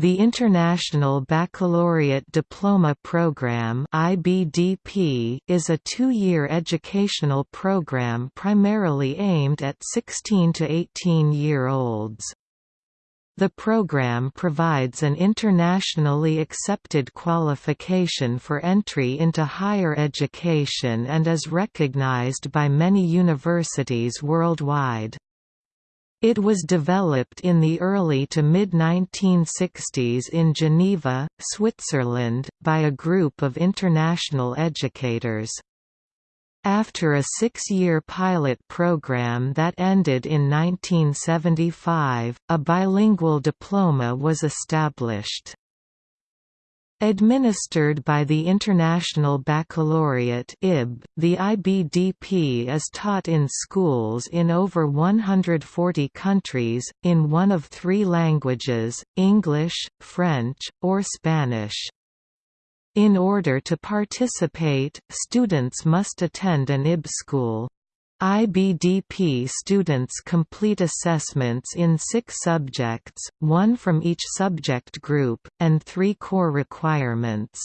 The International Baccalaureate Diploma Program (IBDP) is a two-year educational program primarily aimed at 16 to 18-year-olds. The program provides an internationally accepted qualification for entry into higher education and is recognized by many universities worldwide. It was developed in the early to mid-1960s in Geneva, Switzerland, by a group of international educators. After a six-year pilot program that ended in 1975, a bilingual diploma was established. Administered by the International Baccalaureate (IB), the IBDP is taught in schools in over 140 countries, in one of three languages, English, French, or Spanish. In order to participate, students must attend an IB school. IBDP students complete assessments in six subjects, one from each subject group, and three core requirements.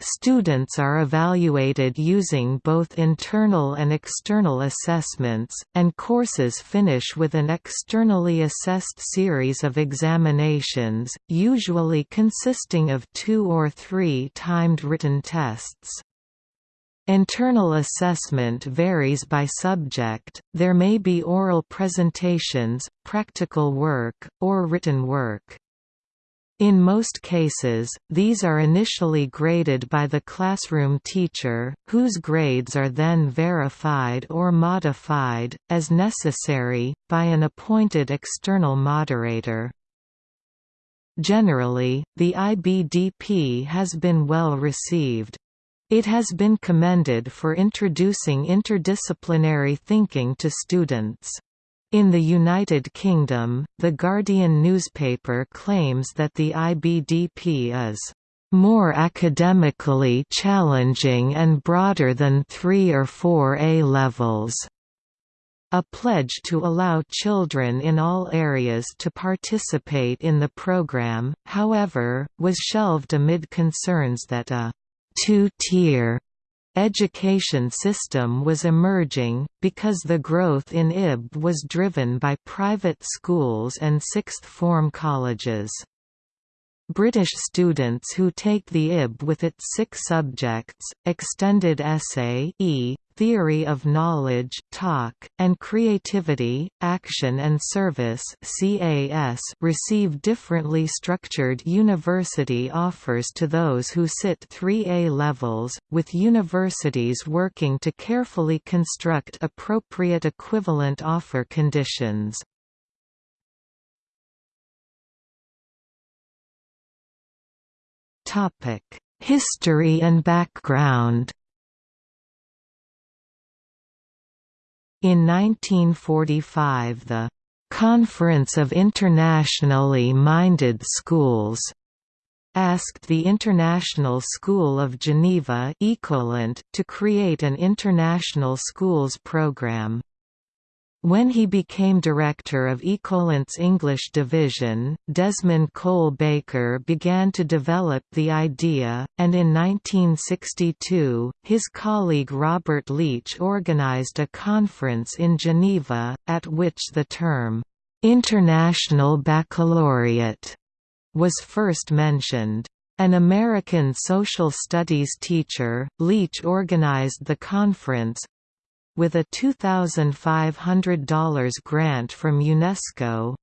Students are evaluated using both internal and external assessments, and courses finish with an externally assessed series of examinations, usually consisting of two or three timed written tests. Internal assessment varies by subject, there may be oral presentations, practical work, or written work. In most cases, these are initially graded by the classroom teacher, whose grades are then verified or modified, as necessary, by an appointed external moderator. Generally, the IBDP has been well received. It has been commended for introducing interdisciplinary thinking to students. In the United Kingdom, The Guardian newspaper claims that the IBDP is more academically challenging and broader than 3 or 4 A-levels. A pledge to allow children in all areas to participate in the program, however, was shelved amid concerns that a two-tier education system was emerging, because the growth in IB was driven by private schools and sixth-form colleges. British students who take the IB with its six subjects, extended essay e, theory of knowledge TOK, and creativity, action and service receive differently structured university offers to those who sit 3A levels, with universities working to carefully construct appropriate equivalent offer conditions. History and background In 1945 the «Conference of Internationally Minded Schools» asked the International School of Geneva to create an international schools program. When he became director of Ecolint's English division, Desmond Cole Baker began to develop the idea, and in 1962, his colleague Robert Leach organized a conference in Geneva, at which the term, "'International Baccalaureate' was first mentioned. An American social studies teacher, Leach organized the conference, with a $2,500 grant from UNESCO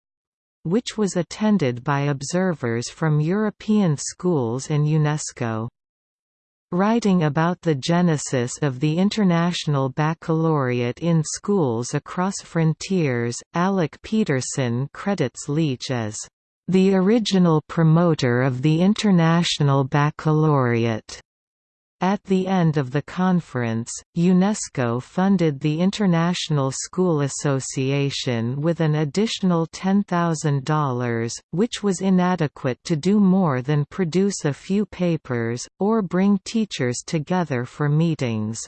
which was attended by observers from European schools and UNESCO. Writing about the genesis of the International Baccalaureate in schools across frontiers, Alec Peterson credits Leach as the original promoter of the International Baccalaureate. At the end of the conference, UNESCO funded the International School Association with an additional $10,000, which was inadequate to do more than produce a few papers, or bring teachers together for meetings.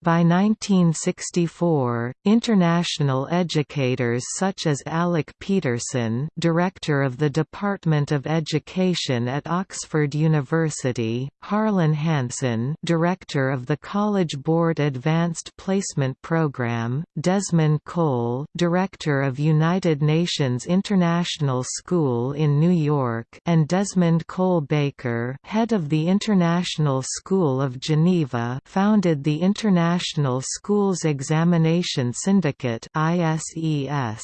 By 1964, international educators such as Alec Peterson director of the Department of Education at Oxford University, Harlan Hanson director of the College Board Advanced Placement Program, Desmond Cole director of United Nations International School in New York and Desmond Cole Baker head of the International School of Geneva founded the International National Schools Examination Syndicate ISES.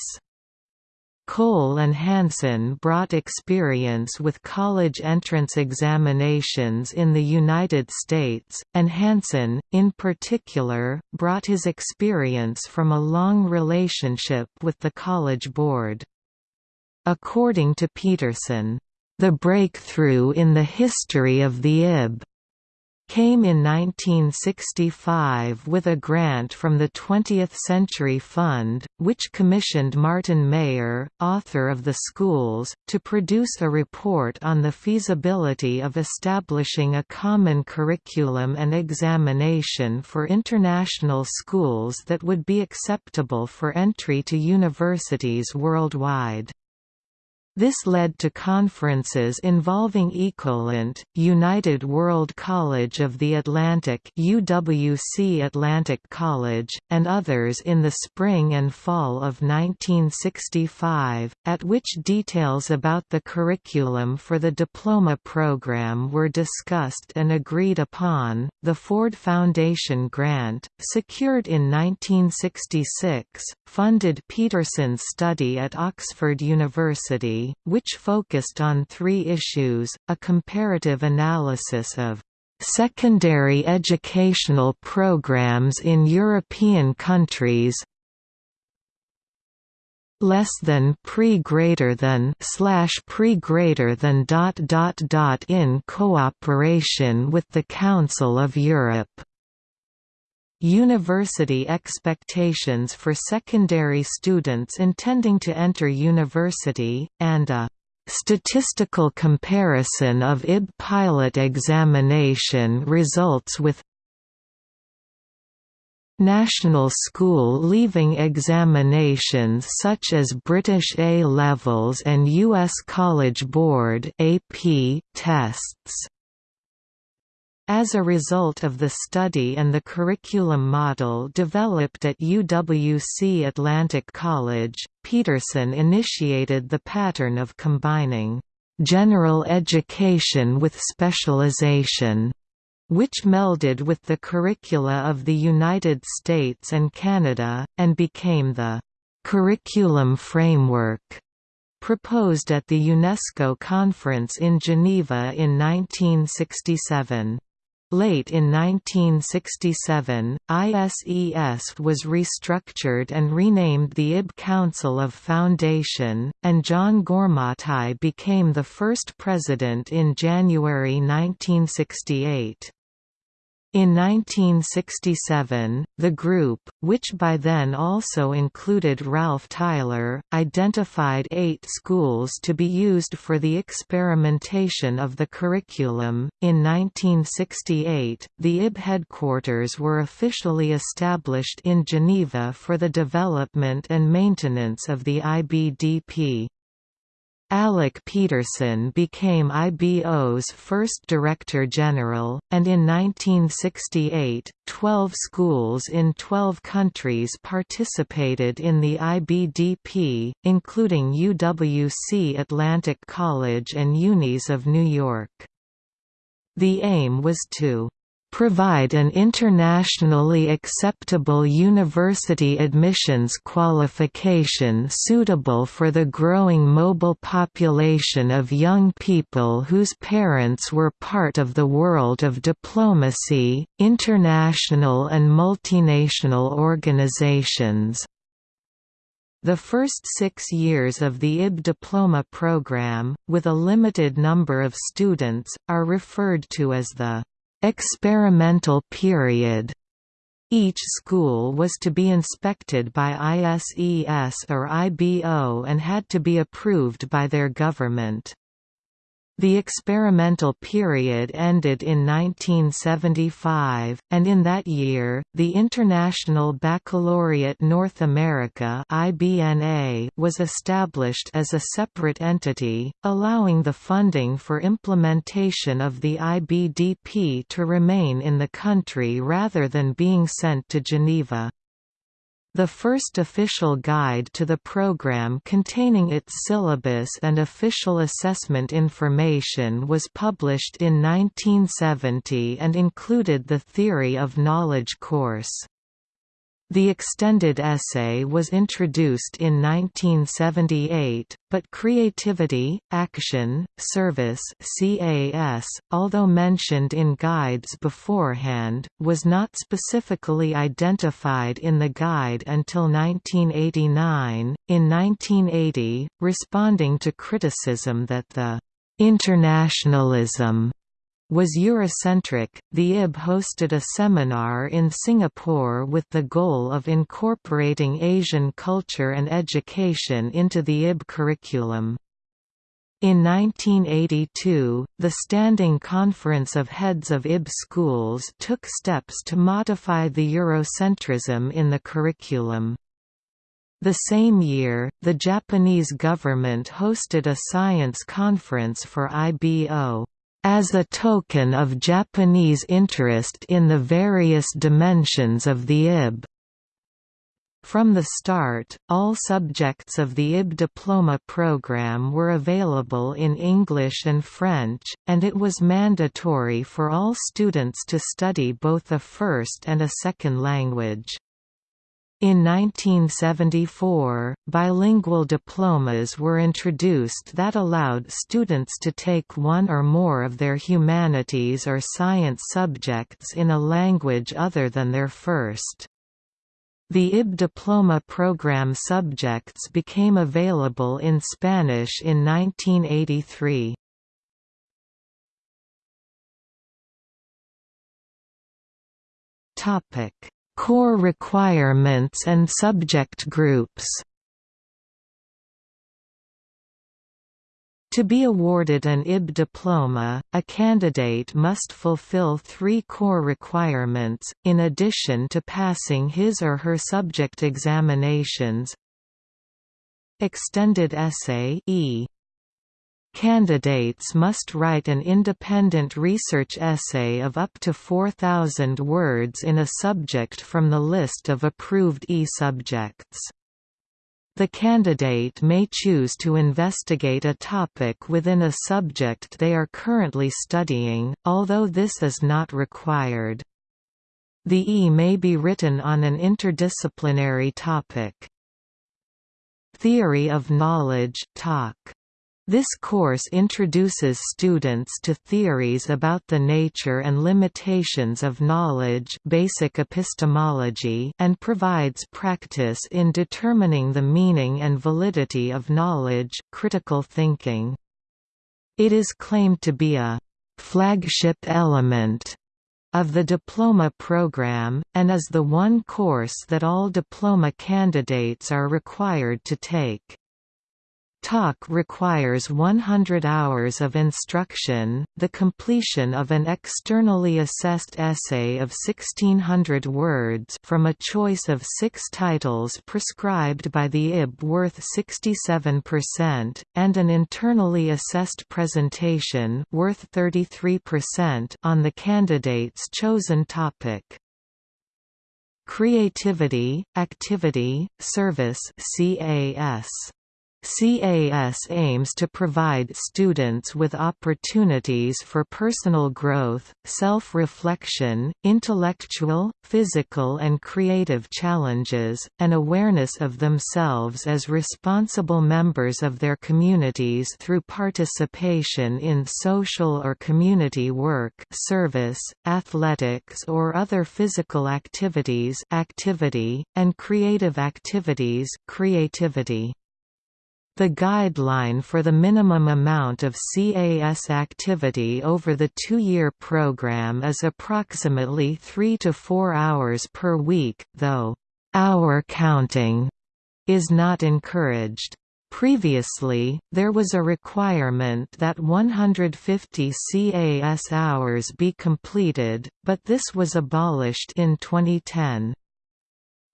Cole and Hanson brought experience with college entrance examinations in the United States, and Hanson, in particular, brought his experience from a long relationship with the College Board. According to Peterson, "...the breakthrough in the history of the IB came in 1965 with a grant from the 20th Century Fund, which commissioned Martin Mayer, author of The Schools, to produce a report on the feasibility of establishing a common curriculum and examination for international schools that would be acceptable for entry to universities worldwide. This led to conferences involving Ecolint, United World College of the Atlantic UWC Atlantic College, and others in the spring and fall of 1965, at which details about the curriculum for the diploma program were discussed and agreed upon. The Ford Foundation grant, secured in 1966, funded Peterson's study at Oxford University which focused on three issues, a comparative analysis of secondary educational programs in European countries less than pre greater than slash pre greater than dot dot dot in cooperation with the Council of Europe University expectations for secondary students intending to enter university, and a statistical comparison of IB pilot examination results with National school leaving examinations such as British A-levels and U.S. College Board tests. As a result of the study and the curriculum model developed at UWC Atlantic College, Peterson initiated the pattern of combining general education with specialization, which melded with the curricula of the United States and Canada, and became the curriculum framework proposed at the UNESCO conference in Geneva in 1967. Late in 1967, ISES was restructured and renamed the IB Council of Foundation, and John Goormaghtigh became the first president in January 1968. In 1967, the group, which by then also included Ralph Tyler, identified eight schools to be used for the experimentation of the curriculum. In 1968, the IB headquarters were officially established in Geneva for the development and maintenance of the IBDP. Alec Peterson became IBO's first Director General, and in 1968, 12 schools in 12 countries participated in the IBDP, including UWC Atlantic College and Unis of New York. The aim was to provide an internationally acceptable university admissions qualification suitable for the growing mobile population of young people whose parents were part of the world of diplomacy, international and multinational organizations. The first six years of the IB diploma program, with a limited number of students, are referred to as the experimental period. Each school was to be inspected by ISES or IBO and had to be approved by their government. The experimental period ended in 1975, and in that year, the International Baccalaureate North America was established as a separate entity, allowing the funding for implementation of the IBDP to remain in the country rather than being sent to Geneva. The first official guide to the program containing its syllabus and official assessment information was published in 1970 and included the Theory of Knowledge course. The extended essay was introduced in 1978, but Creativity, Action, Service CAS, although mentioned in guides beforehand, was not specifically identified in the guide until 1989. In 1980, responding to criticism that the internationalism was Eurocentric, the IB hosted a seminar in Singapore with the goal of incorporating Asian culture and education into the IB curriculum. In 1982, the Standing Conference of Heads of IB schools took steps to modify the Eurocentrism in the curriculum. The same year, the Japanese government hosted a science conference for IBO as a token of Japanese interest in the various dimensions of the IB. From the start, all subjects of the IB diploma program were available in English and French, and it was mandatory for all students to study both a first and a second language. In 1974, bilingual diplomas were introduced that allowed students to take one or more of their humanities or science subjects in a language other than their first. The IB diploma program subjects became available in Spanish in 1983. Topic Core requirements and subject groups. To be awarded an IB diploma, a candidate must fulfill three core requirements, in addition to passing his or her subject examinations. Extended essay e Candidates must write an independent research essay of up to 4,000 words in a subject from the list of approved e-subjects. The candidate may choose to investigate a topic within a subject they are currently studying, although this is not required. The E may be written on an interdisciplinary topic. Theory of knowledge TOK. This course introduces students to theories about the nature and limitations of knowledge basic epistemology and provides practice in determining the meaning and validity of knowledge critical thinking. It is claimed to be a «flagship element» of the diploma program, and is the one course that all diploma candidates are required to take. TOK requires 100 hours of instruction, the completion of an externally assessed essay of 1600 words from a choice of six titles prescribed by the IB worth 67%, and an internally assessed presentation worth 33% on the candidate's chosen topic. Creativity, Activity, Service CAS CAS aims to provide students with opportunities for personal growth, self-reflection, intellectual, physical and creative challenges, and awareness of themselves as responsible members of their communities through participation in social or community work service, athletics or other physical activities activity, and creative activities creativity. The guideline for the minimum amount of CAS activity over the two-year program is approximately 3 to 4 hours per week, though «hour counting» is not encouraged. Previously, there was a requirement that 150 CAS hours be completed, but this was abolished in 2010.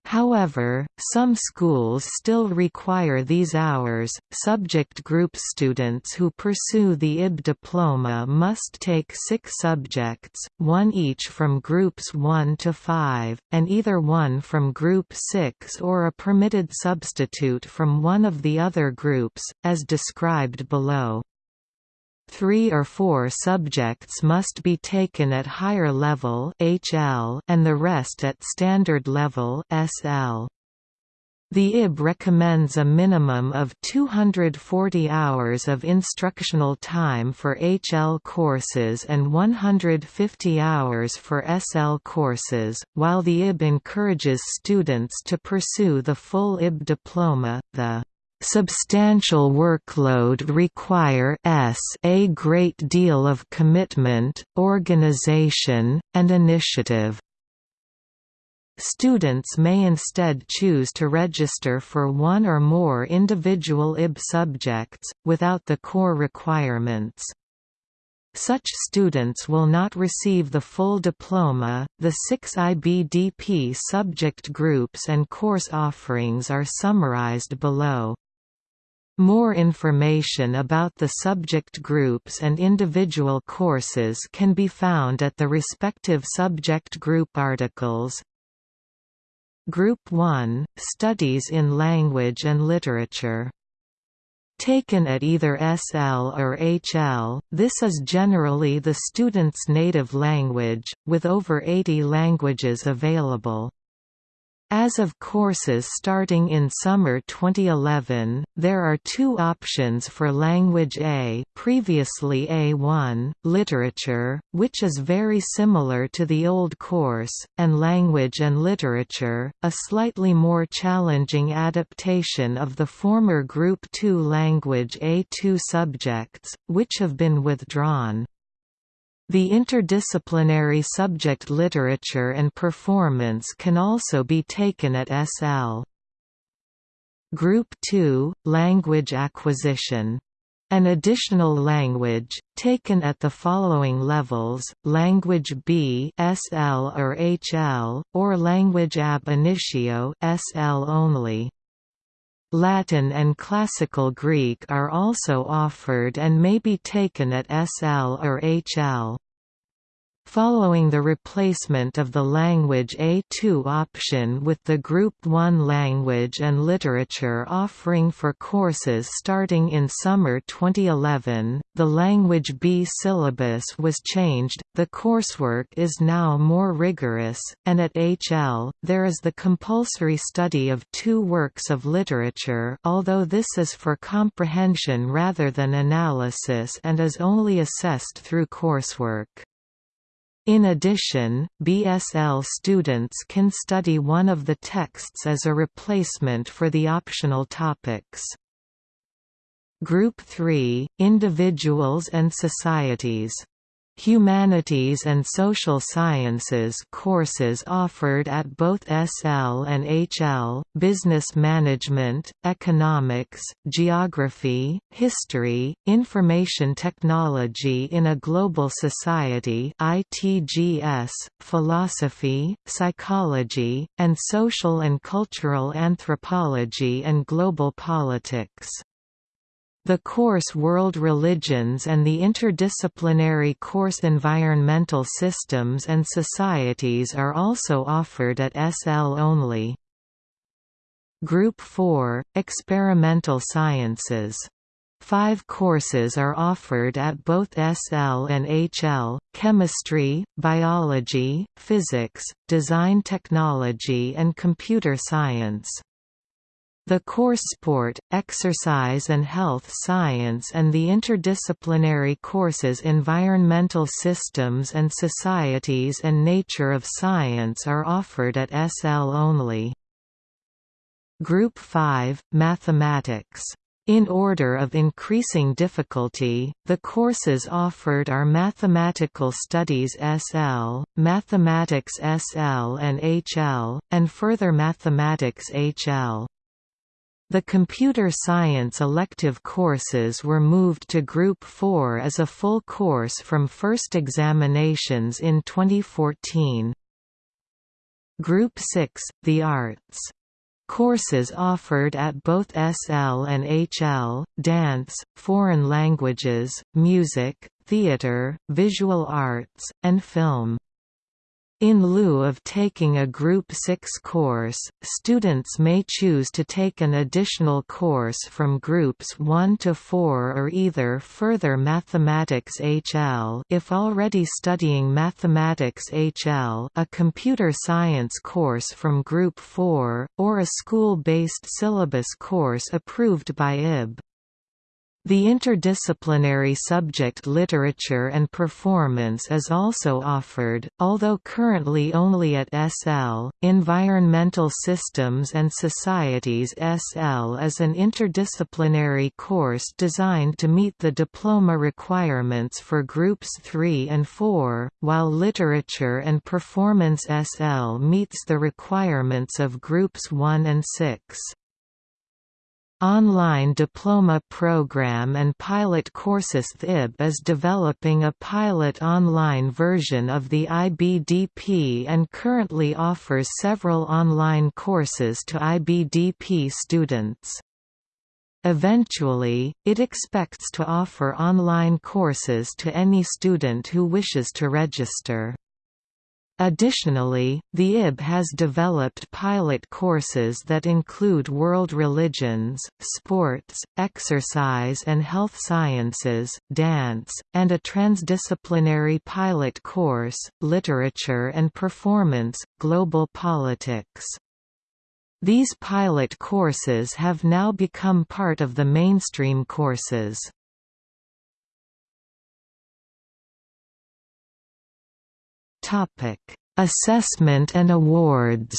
However, some schools still require these hours. Subject group students who pursue the IB diploma must take six subjects, one each from groups 1 to 5, and either one from group 6 or a permitted substitute from one of the other groups, as described below. Three or four subjects must be taken at higher level HL and the rest at standard level SL. The IB recommends a minimum of 240 hours of instructional time for HL courses and 150 hours for SL courses, while the IB encourages students to pursue the full IB diploma. The substantial workload require s a great deal of commitment, organization, and initiative. Students may instead choose to register for one or more individual IB subjects, without the core requirements. Such students will not receive the full diploma. The six IBDP subject groups and course offerings are summarized below. More information about the subject groups and individual courses can be found at the respective subject group articles. Group 1 – Studies in Language and Literature Taken at either SL or HL, this is generally the student's native language, with over 80 languages available. As of courses starting in summer 2011, there are two options for Language A previously A1, Literature, which is very similar to the old course, and Language and Literature, a slightly more challenging adaptation of the former Group 2 Language A2 subjects, which have been withdrawn. The interdisciplinary subject literature and performance can also be taken at SL. Group 2 – Language acquisition. An additional language, taken at the following levels, Language B SL or HL, or Language ab initio SL only. Latin and Classical Greek are also offered and may be taken at SL or HL. Following the replacement of the Language A2 option with the Group 1 Language and Literature offering for courses starting in summer 2011, the Language B syllabus was changed, the coursework is now more rigorous, and at HL, there is the compulsory study of two works of literature although this is for comprehension rather than analysis and is only assessed through coursework. In addition, BSL students can study one of the texts as a replacement for the optional topics. Group 3 – Individuals and Societies Humanities and Social Sciences courses offered at both SL and HL, Business Management, Economics, Geography, History, Information Technology in a Global Society ITGS, Philosophy, Psychology, and Social and Cultural Anthropology and Global Politics. The course World Religions and the interdisciplinary course Environmental Systems and Societies are also offered at SL only. Group 4 – Experimental Sciences. Five courses are offered at both SL and HL, chemistry, biology, physics, design technology and computer science. The course Sport, Exercise and Health Science and the interdisciplinary courses Environmental Systems and Societies and Nature of Science are offered at SL only. Group 5, Mathematics in order of increasing difficulty, the courses offered are Mathematical Studies SL, Mathematics SL and HL, and further Mathematics HL. The computer science elective courses were moved to Group 4 as a full course from first examinations in 2014. Group 6, The Arts. Courses offered at both SL and HL, dance, foreign languages, music, theatre, visual arts, and film. In lieu of taking a Group 6 course, students may choose to take an additional course from Groups 1 to 4 or either further Mathematics HL if already studying Mathematics HL a computer science course from Group 4, or a school-based syllabus course approved by IB. The interdisciplinary subject literature and performance is also offered, although currently only at SL. Environmental Systems and Societies SL is an interdisciplinary course designed to meet the diploma requirements for Groups 3 and 4, while Literature and Performance SL meets the requirements of Groups 1 and 6. Online diploma program and pilot courses The IB is developing a pilot online version of the IBDP and currently offers several online courses to IBDP students. Eventually, it expects to offer online courses to any student who wishes to register. Additionally, the IB has developed pilot courses that include world religions, sports, exercise and health sciences, dance, and a transdisciplinary pilot course, literature and performance, global politics. These pilot courses have now become part of the mainstream courses. Assessment and awards.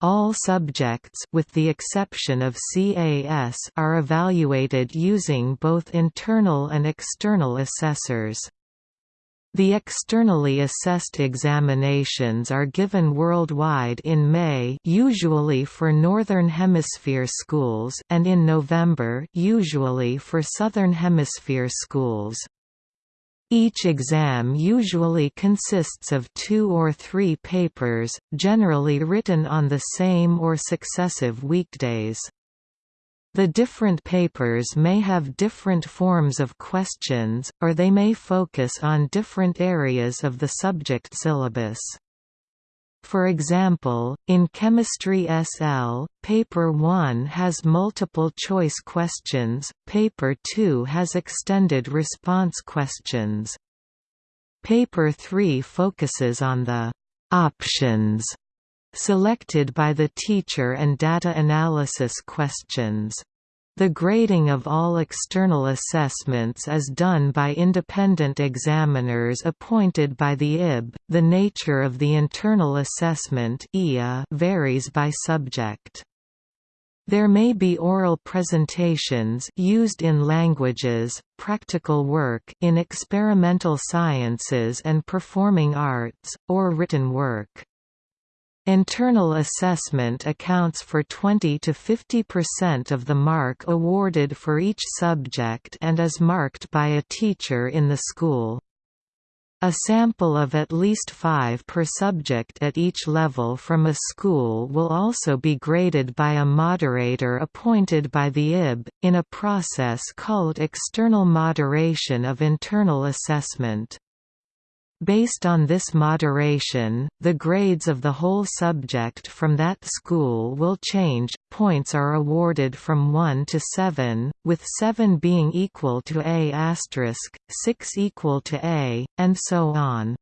All subjects with the exception of CAS are evaluated using both internal and external assessors. The externally assessed examinations are given worldwide in May usually for Northern Hemisphere schools and in November usually for Southern Hemisphere schools. Each exam usually consists of two or three papers, generally written on the same or successive weekdays. The different papers may have different forms of questions, or they may focus on different areas of the subject syllabus. For example, in Chemistry SL, Paper 1 has multiple choice questions, Paper 2 has extended response questions. Paper 3 focuses on the «options» selected by the teacher and data analysis questions. The grading of all external assessments is done by independent examiners appointed by the IB. The nature of the internal assessment varies by subject. There may be oral presentations used in languages, practical work in experimental sciences and performing arts, or written work. Internal assessment accounts for 20 to 50% of the mark awarded for each subject and is marked by a teacher in the school. A sample of at least five per subject at each level from a school will also be graded by a moderator appointed by the IB, in a process called external moderation of internal assessment. Based on this moderation, the grades of the whole subject from that school will change. Points are awarded from 1 to 7, with 7 being equal to A*, 6 equal to A, and so on.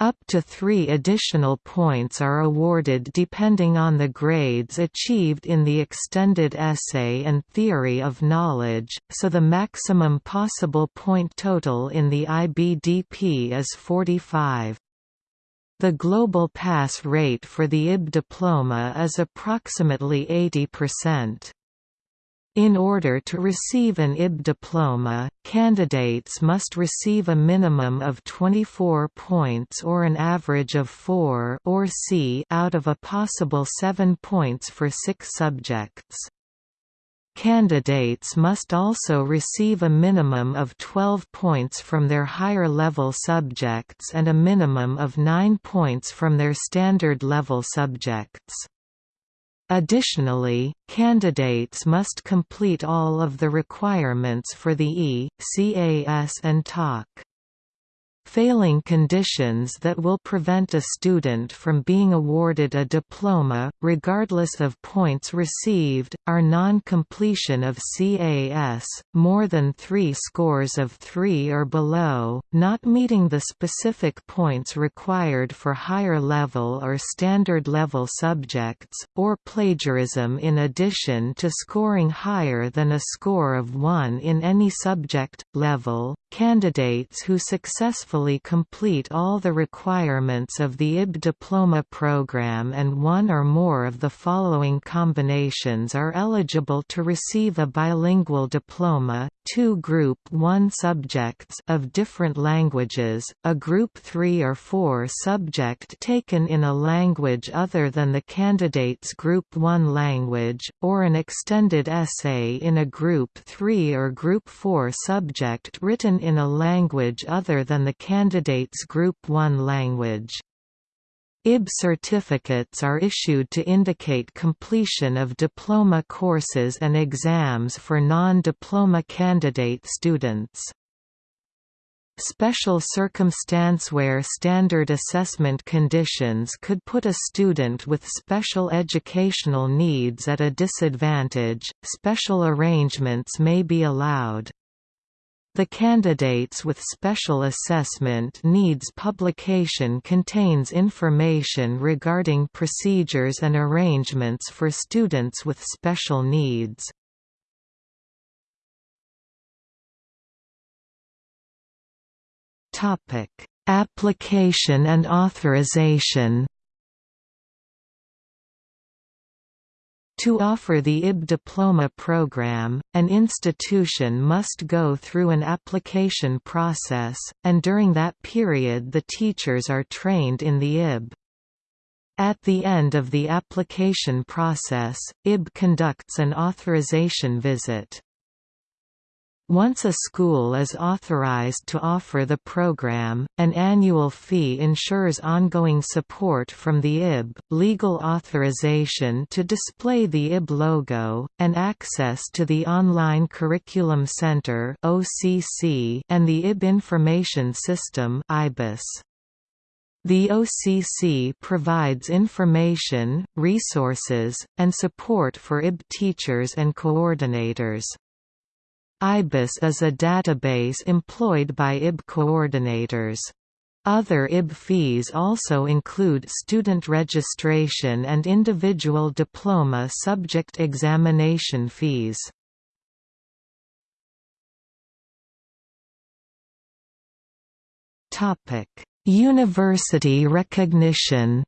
Up to three additional points are awarded depending on the grades achieved in the extended essay and theory of knowledge, so the maximum possible point total in the IBDP is 45. The global pass rate for the IB diploma is approximately 80%. In order to receive an IB diploma, candidates must receive a minimum of 24 points or an average of 4 or C out of a possible 7 points for 6 subjects. Candidates must also receive a minimum of 12 points from their higher level subjects and a minimum of 9 points from their standard level subjects. Additionally, candidates must complete all of the requirements for the E, CAS and TOK. Failing conditions that will prevent a student from being awarded a diploma, regardless of points received, are non-completion of CAS, more than three scores of three or below, not meeting the specific points required for higher level or standard level subjects, or plagiarism in addition to scoring higher than a score of 1 in any subject, level. Candidates who successfully successfully complete all the requirements of the IB diploma program and one or more of the following combinations are eligible to receive a bilingual diploma, two Group 1 subjects of different languages, a Group 3 or 4 subject taken in a language other than the candidate's Group 1 language, or an extended essay in a Group 3 or Group 4 subject written in a language other than the candidate's Group 1 language. IB certificates are issued to indicate completion of diploma courses and exams for non-diploma candidate students. Special circumstance where standard assessment conditions could put a student with special educational needs at a disadvantage, special arrangements may be allowed. The candidates with special assessment needs publication contains information regarding procedures and arrangements for students with special needs. Application and authorization To offer the IB diploma program, an institution must go through an application process, and during that period the teachers are trained in the IB. At the end of the application process, IB conducts an authorization visit. Once a school is authorized to offer the program, an annual fee ensures ongoing support from the IB, legal authorization to display the IB logo, and access to the Online Curriculum Center and the IB Information System the OCC provides information, resources, and support for IB teachers and coordinators. IBIS is a database employed by IB coordinators. Other IB fees also include student registration and individual diploma subject examination fees. University recognition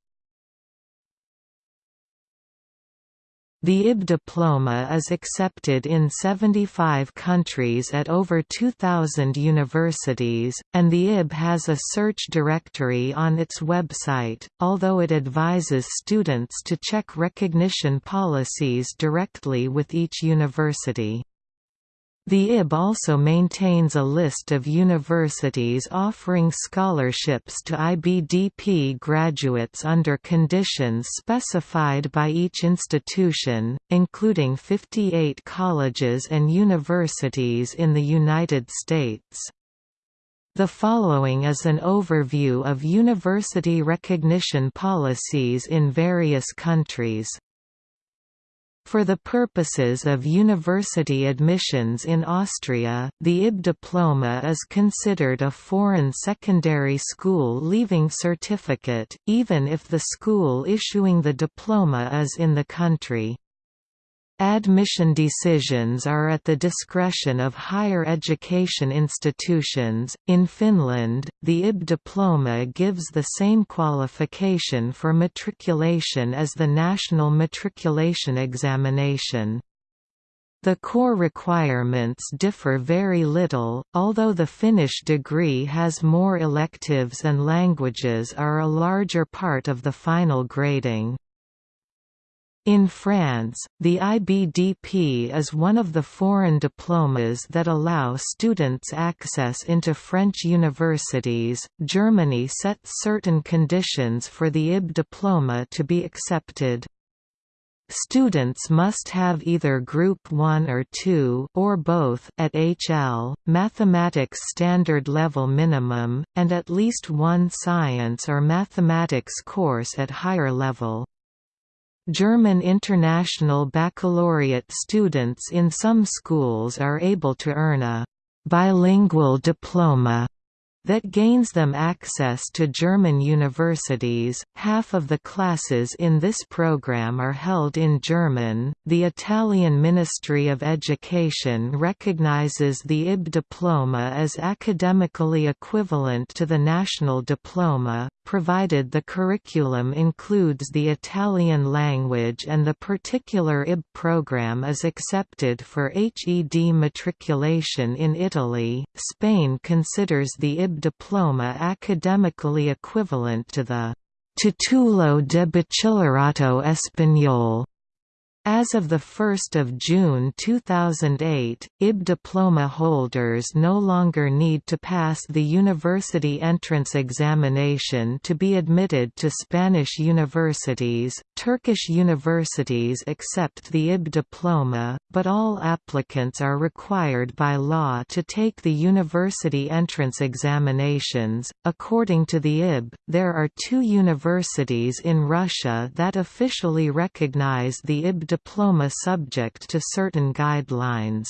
The IB diploma is accepted in 75 countries at over 2,000 universities, and the IB has a search directory on its website, although it advises students to check recognition policies directly with each university. The IB also maintains a list of universities offering scholarships to IBDP graduates under conditions specified by each institution, including 58 colleges and universities in the United States. The following is an overview of university recognition policies in various countries. For the purposes of university admissions in Austria, the IB diploma is considered a foreign secondary school leaving certificate, even if the school issuing the diploma is in the country. Admission decisions are at the discretion of higher education institutions. In Finland, the IB diploma gives the same qualification for matriculation as the national matriculation examination. The core requirements differ very little, although the Finnish degree has more electives and languages are a larger part of the final grading. In France, the IBDP is one of the foreign diplomas that allow students access into French universities. Germany sets certain conditions for the IB diploma to be accepted. Students must have either Group 1 or 2 or both at HL, Mathematics Standard Level Minimum, and at least one science or mathematics course at higher level. German International Baccalaureate students in some schools are able to earn a bilingual diploma that gains them access to German universities. Half of the classes in this program are held in German. The Italian Ministry of Education recognizes the IB diploma as academically equivalent to the national diploma, provided the curriculum includes the Italian language and the particular IB program is accepted for HED matriculation in Italy. Spain considers the IB diploma academically equivalent to the Título de Bachillerato Español as of 1 June 2008, IB diploma holders no longer need to pass the university entrance examination to be admitted to Spanish universities. Turkish universities accept the IB diploma, but all applicants are required by law to take the university entrance examinations. According to the IB, there are two universities in Russia that officially recognize the IB diploma subject to certain guidelines.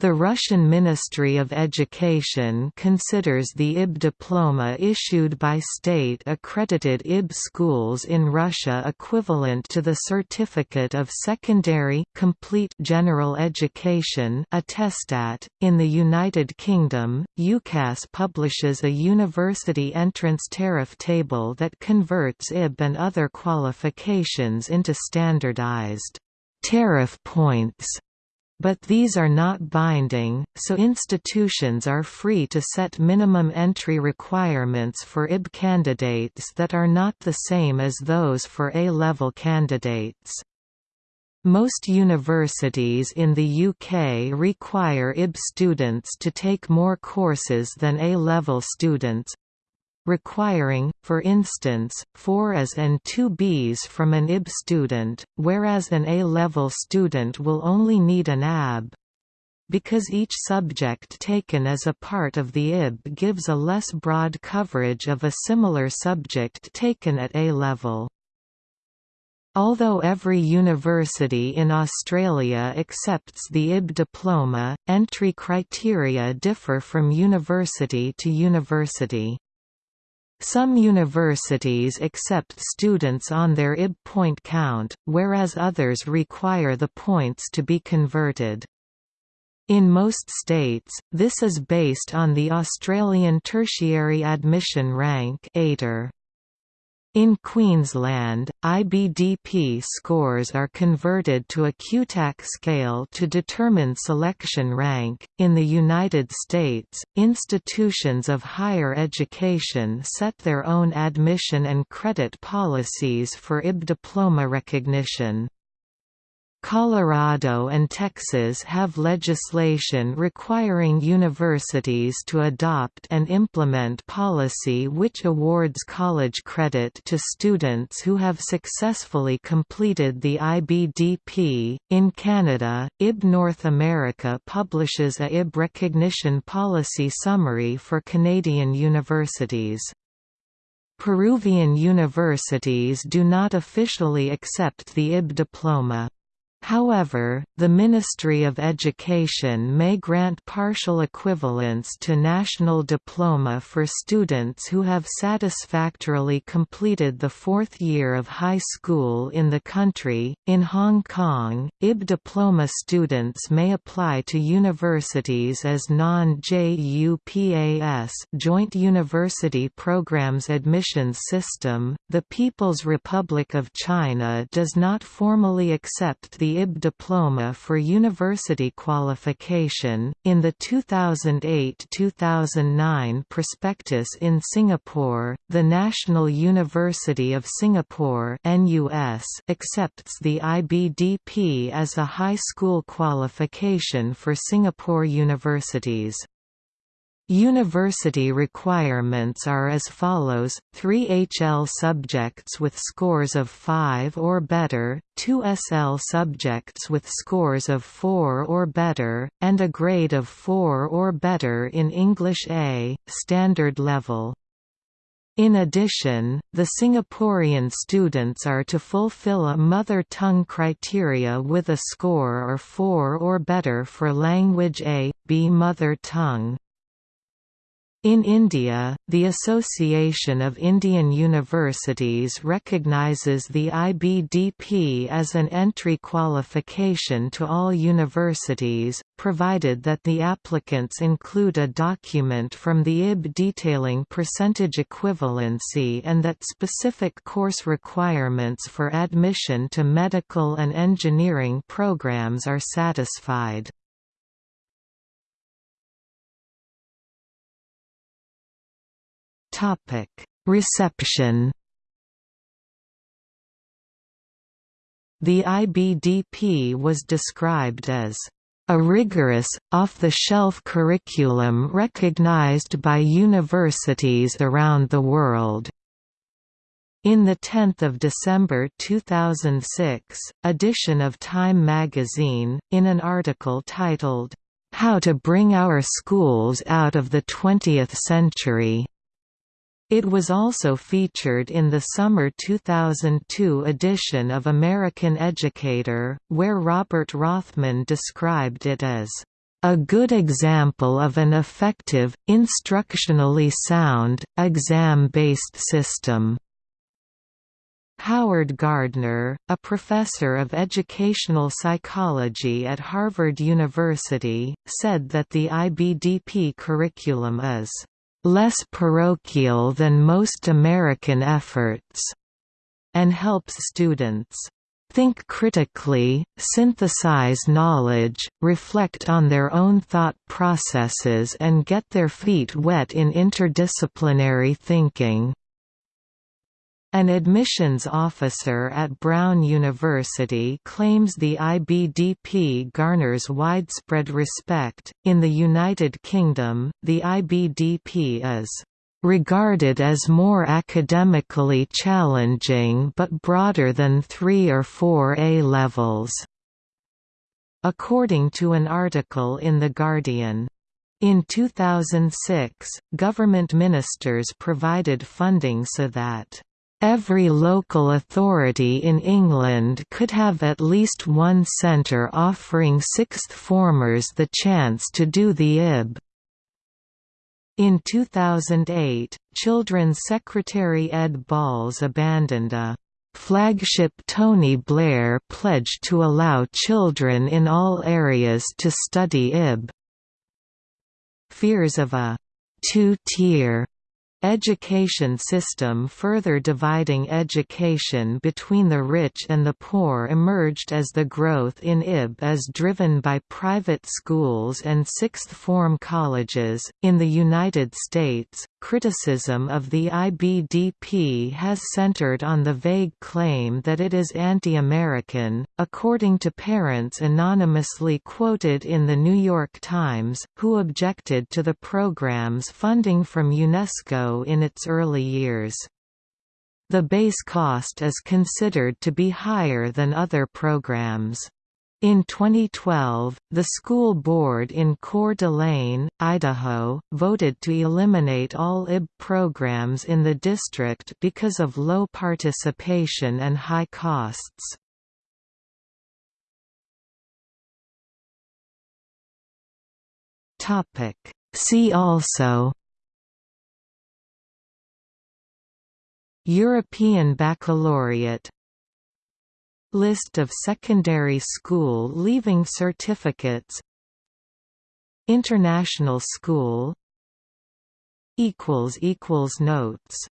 The Russian Ministry of Education considers the IB diploma issued by state-accredited IB schools in Russia equivalent to the Certificate of Secondary Complete General Education attestat. .In the United Kingdom, UCAS publishes a university entrance tariff table that converts IB and other qualifications into standardized tariff points but these are not binding, so institutions are free to set minimum entry requirements for IB candidates that are not the same as those for A-level candidates. Most universities in the UK require IB students to take more courses than A-level students, requiring, for instance, 4 As and 2 Bs from an IB student, whereas an A-level student will only need an AB. Because each subject taken as a part of the IB gives a less broad coverage of a similar subject taken at A-level. Although every university in Australia accepts the IB diploma, entry criteria differ from university to university. Some universities accept students on their IB point count, whereas others require the points to be converted. In most states, this is based on the Australian Tertiary Admission Rank ATAR. In Queensland, IBDP scores are converted to a QTAC scale to determine selection rank. In the United States, institutions of higher education set their own admission and credit policies for IB diploma recognition. Colorado and Texas have legislation requiring universities to adopt and implement policy which awards college credit to students who have successfully completed the IBDP. In Canada, IB North America publishes a IB recognition policy summary for Canadian universities. Peruvian universities do not officially accept the IB diploma. However, the Ministry of Education may grant partial equivalence to national diploma for students who have satisfactorily completed the fourth year of high school in the country. In Hong Kong, IB diploma students may apply to universities as non-JUPAS Joint University Programs Admissions System. The People's Republic of China does not formally accept the the IB diploma for university qualification. In the 2008-2009 prospectus in Singapore, the National University of Singapore accepts the IBDP as a high school qualification for Singapore universities. University requirements are as follows, 3 HL subjects with scores of 5 or better, 2 SL subjects with scores of 4 or better, and a grade of 4 or better in English A, standard level. In addition, the Singaporean students are to fulfill a mother tongue criteria with a score of 4 or better for language A, B mother tongue. In India, the Association of Indian Universities recognizes the IBDP as an entry qualification to all universities, provided that the applicants include a document from the IB detailing percentage equivalency and that specific course requirements for admission to medical and engineering programs are satisfied. Topic: Reception. The IBDP was described as a rigorous, off-the-shelf curriculum recognized by universities around the world. In the 10th of December 2006 edition of Time magazine, in an article titled, How to Bring Our Schools Out of the Twentieth Century, it was also featured in the summer 2002 edition of American Educator, where Robert Rothman described it as a good example of an effective, instructionally sound, exam-based system. Howard Gardner, a professor of educational psychology at Harvard University, said that the IBDP curriculum is less parochial than most American efforts, and helps students think critically, synthesize knowledge, reflect on their own thought processes and get their feet wet in interdisciplinary thinking. An admissions officer at Brown University claims the IBDP garners widespread respect. In the United Kingdom, the IBDP is regarded as more academically challenging but broader than 3 or 4 A levels. According to an article in The Guardian, in 2006, government ministers provided funding so that Every local authority in England could have at least one centre offering sixth formers the chance to do the IB. In 2008, Children's Secretary Ed Balls abandoned a flagship Tony Blair pledge to allow children in all areas to study IB. Fears of a two-tier Education system further dividing education between the rich and the poor emerged as the growth in IB is driven by private schools and sixth form colleges. In the United States, criticism of the IBDP has centered on the vague claim that it is anti American, according to parents anonymously quoted in The New York Times, who objected to the program's funding from UNESCO in its early years. The base cost is considered to be higher than other programs. In 2012, the school board in Coeur d'Alene, Idaho, voted to eliminate all IB programs in the district because of low participation and high costs. See also European Baccalaureate. List of secondary school leaving certificates. International school. Notes